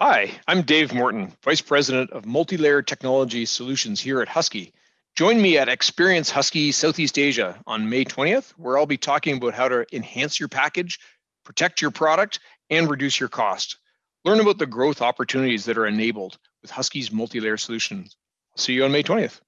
Hi, I'm Dave Morton, Vice President of Multi-Layer Technology Solutions here at Husky. Join me at Experience Husky Southeast Asia on May 20th, where I'll be talking about how to enhance your package, protect your product, and reduce your cost. Learn about the growth opportunities that are enabled with Husky's multi-layer solutions. See you on May 20th.